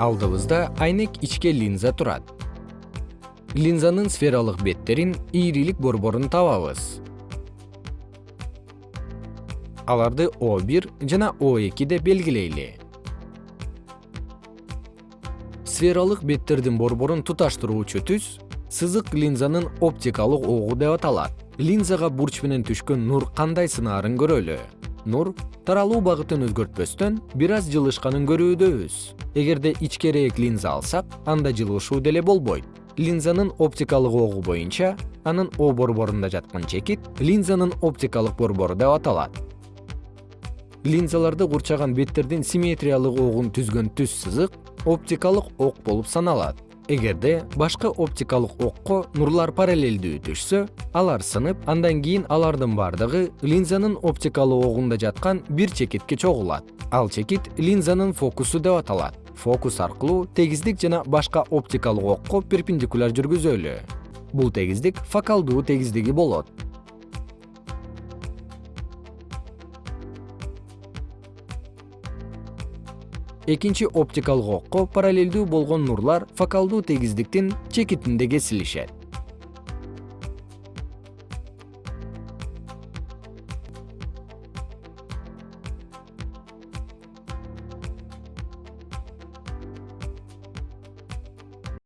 алдыбызда айнек ичке линза турат. Линзанын сфералык беттерин ийрилик борборун табабыз. Аларды о1 жана о2 деп белгилейли. Сфералык беттердин борборун туташтыруучу түз сызык линзанын оптикалык огу деп аталат. Линзага бурч менен түшкөн нур кандай сынаарын көрөлү нур таралуу багытын өзгөртпөстөн бир аз жылышканын көрүүдөбүз эгерде ичкерээк линза алсак анда жылышуу деле болбойт. Линзанын оптикалык огу боюнча анын о борборунда жаткан чекит линзанын оптикалык борбору деп аталат. Линзаларды курчаган беттердин симметриялык огун түзгөн түз сызык оптикалык ок болуп саналат эгерде башка оптикалык окко нурлар параллелдүү түшсө алар сынып андан кийин алардын бардыгы линзанын оптикалык огунда жаткан бир чекитке чогулат. Ал чекит линзанын фокусу деп аталат. Фокус аркылуу тегиздик жана башка оптикалык окко перпендикуляр жүргүзөлү. Бул тегиздик фокалдуу тегиздиги болот экинчи оптикалык окко параллелдүү болгон нурлар фокалдуу тегиздиктин чекитинде кесилишет